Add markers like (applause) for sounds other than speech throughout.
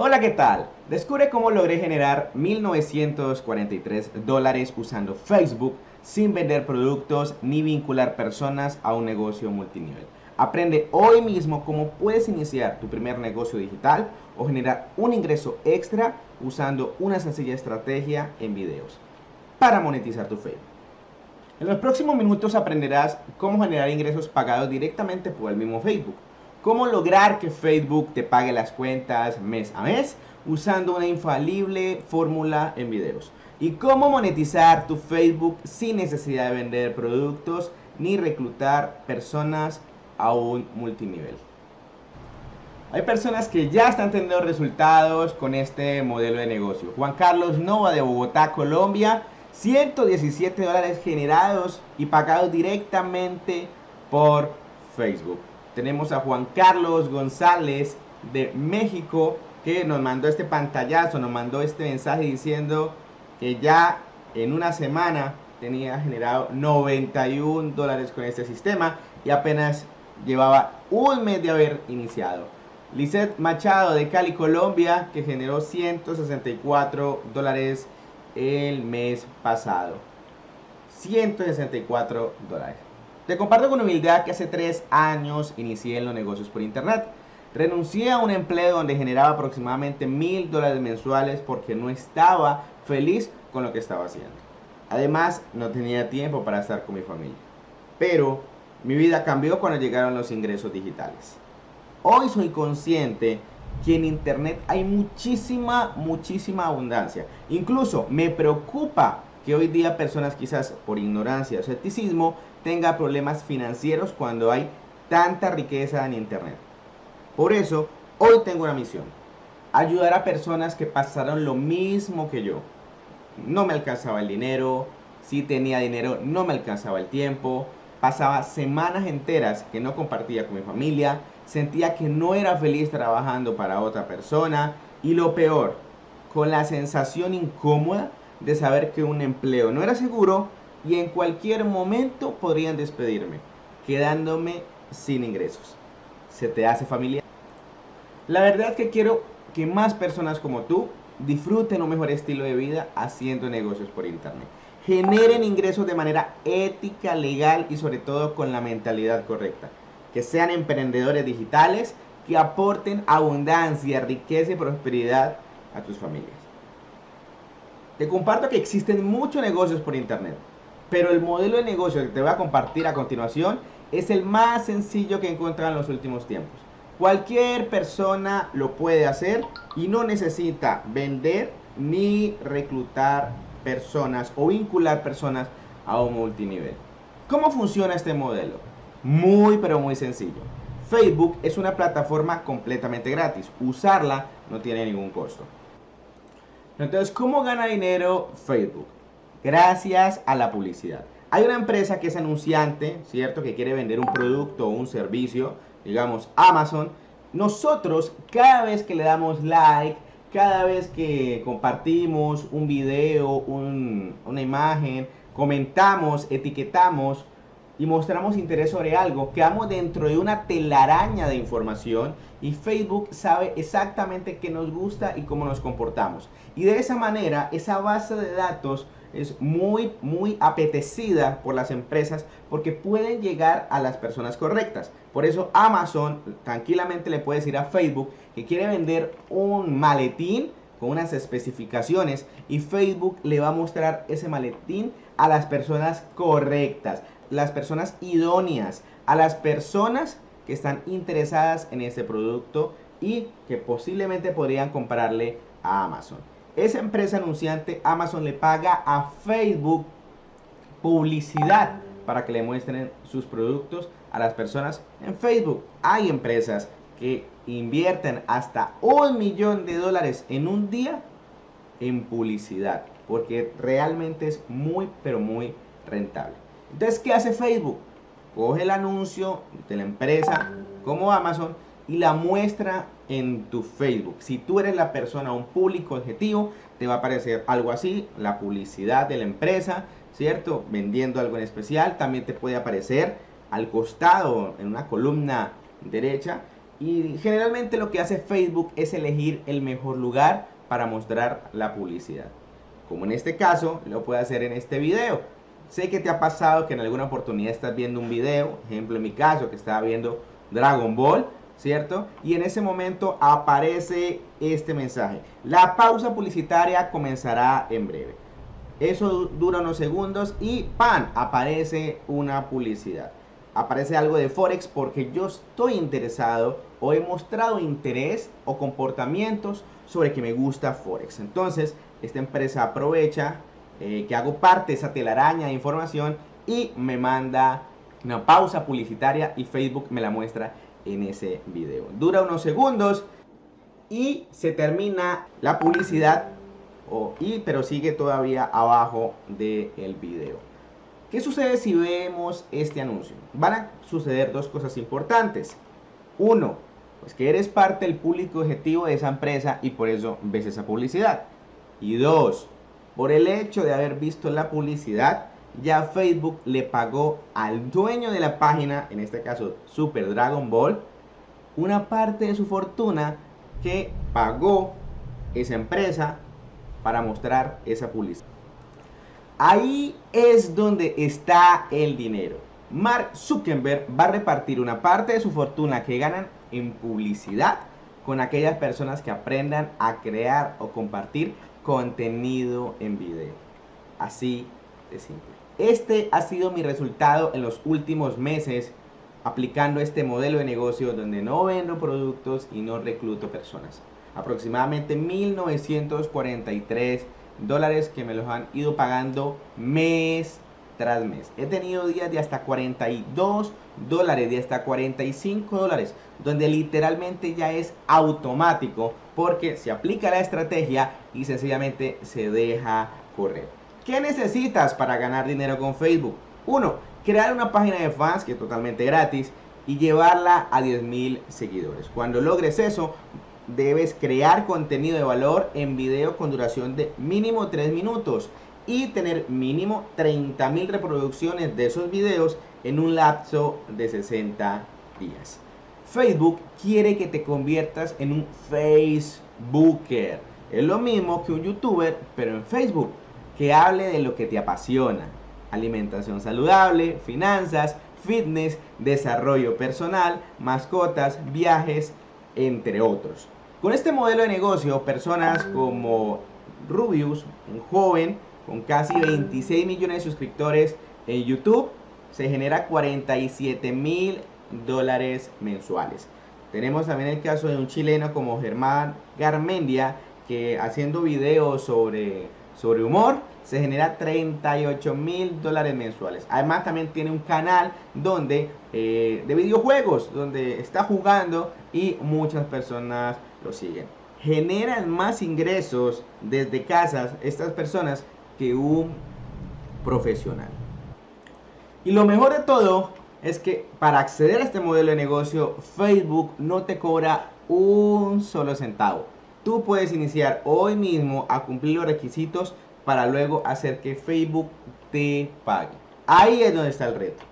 Hola, ¿qué tal? Descubre cómo logré generar 1943 dólares usando Facebook sin vender productos ni vincular personas a un negocio multinivel. Aprende hoy mismo cómo puedes iniciar tu primer negocio digital o generar un ingreso extra usando una sencilla estrategia en videos para monetizar tu Facebook. En los próximos minutos aprenderás cómo generar ingresos pagados directamente por el mismo Facebook cómo lograr que Facebook te pague las cuentas mes a mes usando una infalible fórmula en videos. Y cómo monetizar tu Facebook sin necesidad de vender productos ni reclutar personas a un multinivel. Hay personas que ya están teniendo resultados con este modelo de negocio. Juan Carlos Nova de Bogotá, Colombia, 117 dólares generados y pagados directamente por Facebook tenemos a Juan Carlos González de México que nos mandó este pantallazo, nos mandó este mensaje diciendo que ya en una semana tenía generado 91 dólares con este sistema y apenas llevaba un mes de haber iniciado. Lizeth Machado de Cali, Colombia, que generó 164 dólares el mes pasado. 164 dólares. Te comparto con humildad que hace tres años inicié en los negocios por internet. Renuncié a un empleo donde generaba aproximadamente mil dólares mensuales porque no estaba feliz con lo que estaba haciendo. Además, no tenía tiempo para estar con mi familia. Pero mi vida cambió cuando llegaron los ingresos digitales. Hoy soy consciente que en Internet hay muchísima, muchísima abundancia. Incluso me preocupa que hoy día personas quizás por ignorancia o escepticismo tenga problemas financieros cuando hay tanta riqueza en Internet. Por eso, hoy tengo una misión. Ayudar a personas que pasaron lo mismo que yo. No me alcanzaba el dinero, si tenía dinero no me alcanzaba el tiempo, pasaba semanas enteras que no compartía con mi familia, sentía que no era feliz trabajando para otra persona y lo peor, con la sensación incómoda de saber que un empleo no era seguro y en cualquier momento podrían despedirme, quedándome sin ingresos. ¿Se te hace familiar? La verdad es que quiero que más personas como tú disfruten un mejor estilo de vida haciendo negocios por internet. Generen ingresos de manera ética, legal y sobre todo con la mentalidad correcta. Que sean emprendedores digitales que aporten abundancia, riqueza y prosperidad a tus familias. Te comparto que existen muchos negocios por internet pero el modelo de negocio que te voy a compartir a continuación es el más sencillo que he encontrado en los últimos tiempos. Cualquier persona lo puede hacer y no necesita vender ni reclutar personas o vincular personas a un multinivel. ¿Cómo funciona este modelo? Muy pero muy sencillo. Facebook es una plataforma completamente gratis. Usarla no tiene ningún costo. Entonces, ¿cómo gana dinero Facebook? Gracias a la publicidad. Hay una empresa que es anunciante, ¿cierto? Que quiere vender un producto o un servicio, digamos Amazon. Nosotros, cada vez que le damos like, cada vez que compartimos un video, una imagen, comentamos, etiquetamos y mostramos interés sobre algo, quedamos dentro de una telaraña de información y Facebook sabe exactamente qué nos gusta y cómo nos comportamos. Y de esa manera, esa base de datos es muy, muy apetecida por las empresas porque pueden llegar a las personas correctas. Por eso Amazon tranquilamente le puede decir a Facebook que quiere vender un maletín con unas especificaciones y Facebook le va a mostrar ese maletín a las personas correctas, las personas idóneas, a las personas que están interesadas en ese producto y que posiblemente podrían comprarle a Amazon esa empresa anunciante, Amazon le paga a Facebook publicidad para que le muestren sus productos a las personas en Facebook. Hay empresas que invierten hasta un millón de dólares en un día en publicidad, porque realmente es muy, pero muy rentable. Entonces, ¿qué hace Facebook? Coge el anuncio de la empresa como Amazon y la muestra en tu Facebook. Si tú eres la persona, un público objetivo, te va a aparecer algo así, la publicidad de la empresa, ¿cierto? Vendiendo algo en especial. También te puede aparecer al costado, en una columna derecha, Y generalmente lo que hace Facebook es elegir el mejor lugar para mostrar la publicidad. Como en este caso, lo puede hacer en este video. Sé que te ha pasado que en alguna oportunidad estás viendo un video, ejemplo en mi caso que estaba viendo Dragon Ball, ¿cierto? Y en ese momento aparece este mensaje. La pausa publicitaria comenzará en breve. Eso dura unos segundos y ¡pam! aparece una publicidad. Aparece algo de Forex porque yo estoy interesado o he mostrado interés o comportamientos sobre que me gusta Forex. Entonces, esta empresa aprovecha eh, que hago parte de esa telaraña de información y me manda una pausa publicitaria y Facebook me la muestra en ese video. Dura unos segundos y se termina la publicidad, y, pero sigue todavía abajo del el video. ¿Qué sucede si vemos este anuncio? Van a suceder dos cosas importantes. Uno, pues que eres parte del público objetivo de esa empresa y por eso ves esa publicidad. Y dos, por el hecho de haber visto la publicidad, ya Facebook le pagó al dueño de la página, en este caso Super Dragon Ball, una parte de su fortuna que pagó esa empresa para mostrar esa publicidad. Ahí es donde está el dinero. Mark Zuckerberg va a repartir una parte de su fortuna que ganan en publicidad con aquellas personas que aprendan a crear o compartir contenido en video. Así de simple. Este ha sido mi resultado en los últimos meses aplicando este modelo de negocio donde no vendo productos y no recluto personas. Aproximadamente 1943 dólares que me los han ido pagando mes tras mes. He tenido días de hasta 42 dólares, de hasta 45 dólares, donde literalmente ya es automático porque se aplica la estrategia y sencillamente se deja correr. ¿Qué necesitas para ganar dinero con Facebook? Uno, crear una página de fans que es totalmente gratis y llevarla a 10.000 seguidores. Cuando logres eso, debes crear contenido de valor en video con duración de mínimo 3 minutos y tener mínimo 30.000 reproducciones de esos videos en un lapso de 60 días. Facebook quiere que te conviertas en un Facebooker. Es lo mismo que un youtuber, pero en Facebook que hable de lo que te apasiona. Alimentación saludable, finanzas, fitness, desarrollo personal, mascotas, viajes, entre otros. Con este modelo de negocio, personas como Rubius, un joven con casi 26 millones de suscriptores en YouTube, se genera 47 mil dólares mensuales. Tenemos también el caso de un chileno como Germán Garmendia, que haciendo videos sobre sobre humor se genera 38 mil dólares mensuales. Además también tiene un canal donde eh, de videojuegos donde está jugando y muchas personas lo siguen. Generan más ingresos desde casas estas personas que un profesional. Y lo mejor de todo es que para acceder a este modelo de negocio Facebook no te cobra un solo centavo tú puedes iniciar hoy mismo a cumplir los requisitos para luego hacer que Facebook te pague. Ahí es donde está el reto.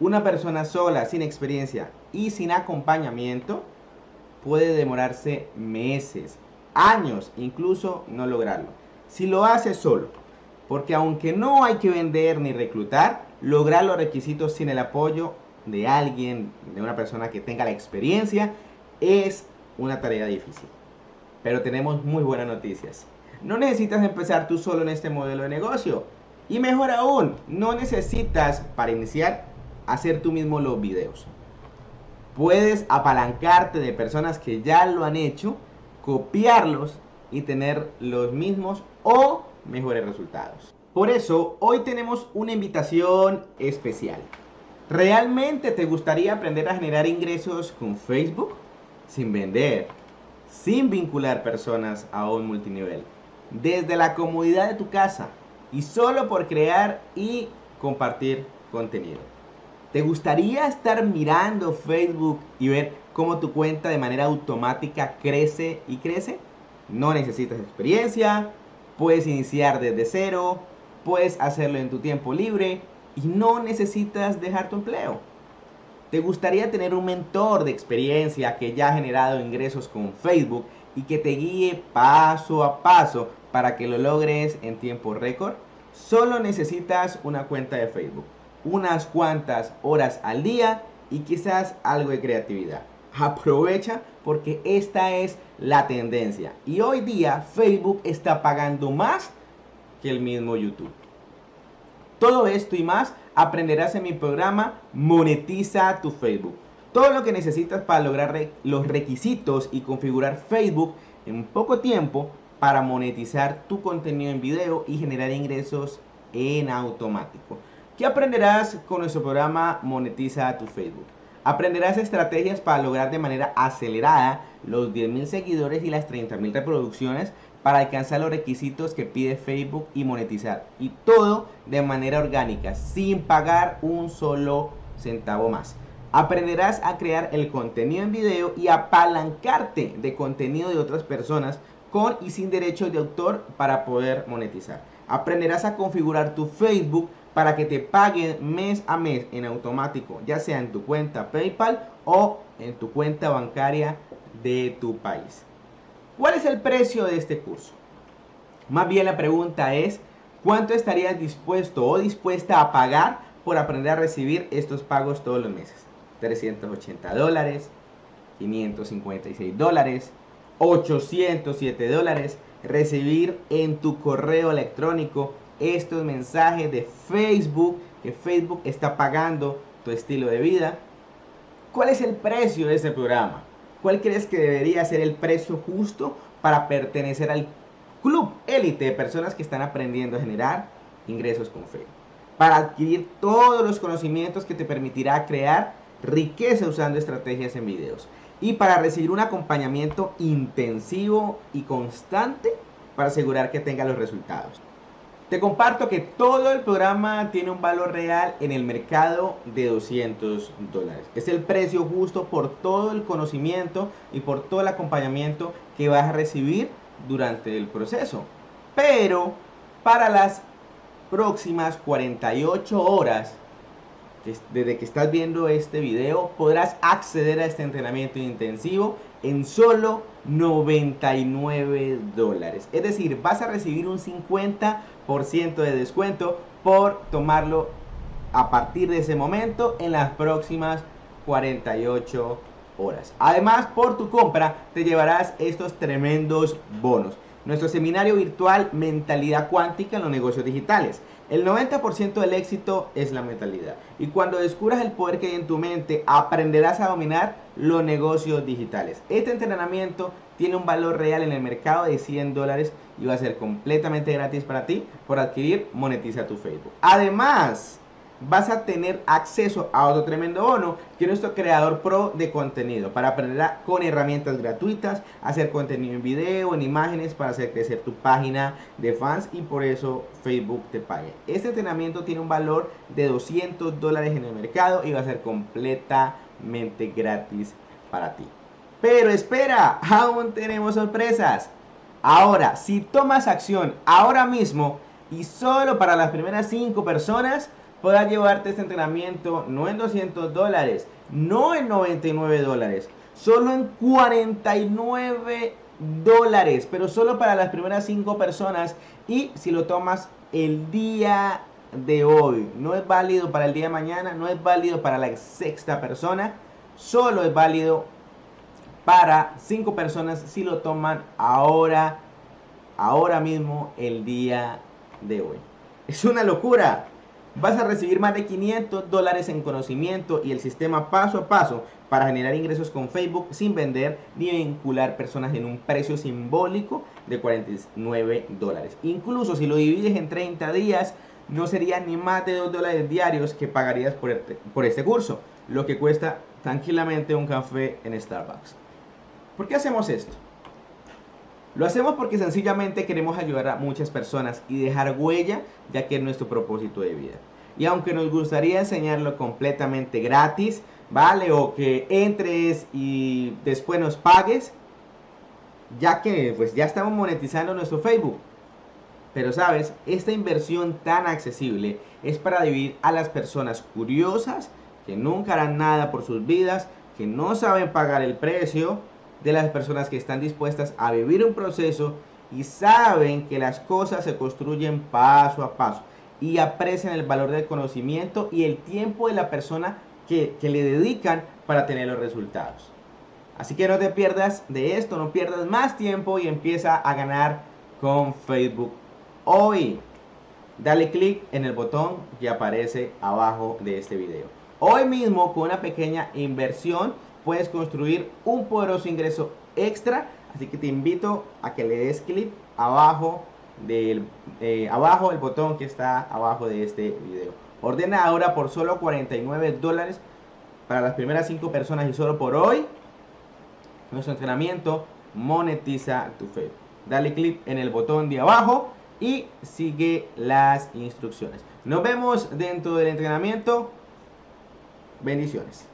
Una persona sola, sin experiencia y sin acompañamiento puede demorarse meses, años, incluso no lograrlo. Si lo hace solo, porque aunque no hay que vender ni reclutar, lograr los requisitos sin el apoyo de alguien, de una persona que tenga la experiencia, es una tarea difícil. Pero tenemos muy buenas noticias. No necesitas empezar tú solo en este modelo de negocio. Y mejor aún, no necesitas para iniciar hacer tú mismo los videos. Puedes apalancarte de personas que ya lo han hecho, copiarlos y tener los mismos o mejores resultados. Por eso, hoy tenemos una invitación especial. ¿Realmente te gustaría aprender a generar ingresos con Facebook sin vender? Sin vincular personas a un multinivel, desde la comodidad de tu casa y solo por crear y compartir contenido. ¿Te gustaría estar mirando Facebook y ver cómo tu cuenta de manera automática crece y crece? No necesitas experiencia, puedes iniciar desde cero, puedes hacerlo en tu tiempo libre y no necesitas dejar tu empleo. ¿Te gustaría tener un mentor de experiencia que ya ha generado ingresos con Facebook y que te guíe paso a paso para que lo logres en tiempo récord? Solo necesitas una cuenta de Facebook, unas cuantas horas al día y quizás algo de creatividad. Aprovecha porque esta es la tendencia. Y hoy día Facebook está pagando más que el mismo YouTube. Todo esto y más aprenderás en mi programa Monetiza tu Facebook. Todo lo que necesitas para lograr los requisitos y configurar Facebook en poco tiempo para monetizar tu contenido en video y generar ingresos en automático. ¿Qué aprenderás con nuestro programa Monetiza tu Facebook? Aprenderás estrategias para lograr de manera acelerada los 10.000 seguidores y las 30.000 reproducciones para alcanzar los requisitos que pide Facebook y monetizar. Y todo de manera orgánica, sin pagar un solo centavo más. Aprenderás a crear el contenido en video y apalancarte de contenido de otras personas con y sin derechos de autor para poder monetizar. Aprenderás a configurar tu Facebook para que te paguen mes a mes en automático, ya sea en tu cuenta PayPal o en tu cuenta bancaria de tu país. ¿Cuál es el precio de este curso? Más bien la pregunta es, ¿cuánto estarías dispuesto o dispuesta a pagar por aprender a recibir estos pagos todos los meses? 380 dólares, 556 dólares, 807 dólares, recibir en tu correo electrónico estos mensajes de Facebook que Facebook está pagando tu estilo de vida. ¿Cuál es el precio de ese programa? ¿Cuál crees que debería ser el precio justo para pertenecer al club élite de personas que están aprendiendo a generar ingresos con Facebook? Para adquirir todos los conocimientos que te permitirá crear riqueza usando estrategias en videos. Y para recibir un acompañamiento intensivo y constante para asegurar que tenga los resultados. Te comparto que todo el programa tiene un valor real en el mercado de 200 dólares. Es el precio justo por todo el conocimiento y por todo el acompañamiento que vas a recibir durante el proceso. Pero para las próximas 48 horas desde que estás viendo este video podrás acceder a este entrenamiento intensivo en solo 99 dólares. Es decir, vas a recibir un 50% de descuento por tomarlo a partir de ese momento en las próximas 48 horas. Además, por tu compra te llevarás estos tremendos bonos. Nuestro seminario virtual Mentalidad Cuántica en los negocios digitales el 90% del éxito es la mentalidad. Y cuando descubras el poder que hay en tu mente, aprenderás a dominar los negocios digitales. Este entrenamiento tiene un valor real en el mercado de 100 dólares y va a ser completamente gratis para ti por adquirir Monetiza tu Facebook. Además, vas a tener acceso a otro tremendo bono que es nuestro creador pro de contenido para aprender con herramientas gratuitas, hacer contenido en video, en imágenes para hacer crecer tu página de fans y por eso Facebook te pague. Este entrenamiento tiene un valor de 200 dólares en el mercado y va a ser completamente gratis para ti. Pero espera, (laughs) aún tenemos sorpresas. Ahora, si tomas acción ahora mismo y solo para las primeras 5 personas, podrás llevarte este entrenamiento no en 200 dólares, no en 99 dólares, solo en 49 dólares, pero solo para las primeras 5 personas y si lo tomas el día de hoy, no es válido para el día de mañana, no es válido para la sexta persona, solo es válido para 5 personas si lo toman ahora, ahora mismo, el día de hoy. Es una locura. Vas a recibir más de 500 dólares en conocimiento y el sistema paso a paso para generar ingresos con Facebook sin vender ni vincular personas en un precio simbólico de 49 dólares. Incluso si lo divides en 30 días, no sería ni más de 2 dólares diarios que pagarías por este, por este curso, lo que cuesta tranquilamente un café en Starbucks. ¿Por qué hacemos esto? Lo hacemos porque sencillamente queremos ayudar a muchas personas y dejar huella, ya que es nuestro propósito de vida. Y aunque nos gustaría enseñarlo completamente gratis, ¿vale? O que entres y después nos pagues, ya que pues ya estamos monetizando nuestro Facebook. Pero sabes, esta inversión tan accesible es para dividir a las personas curiosas que nunca harán nada por sus vidas, que no saben pagar el precio, de las personas que están dispuestas a vivir un proceso y saben que las cosas se construyen paso a paso y aprecian el valor del conocimiento y el tiempo de la persona que, que le dedican para tener los resultados. Así que no te pierdas de esto, no pierdas más tiempo y empieza a ganar con Facebook hoy. Dale clic en el botón que aparece abajo de este video. Hoy mismo con una pequeña inversión puedes construir un poderoso ingreso extra. Así que te invito a que le des clic abajo del eh, abajo el botón que está abajo de este video. Ordena ahora por solo 49 dólares para las primeras 5 personas y solo por hoy nuestro entrenamiento monetiza tu fe. Dale clic en el botón de abajo y sigue las instrucciones. Nos vemos dentro del entrenamiento. Bendiciones.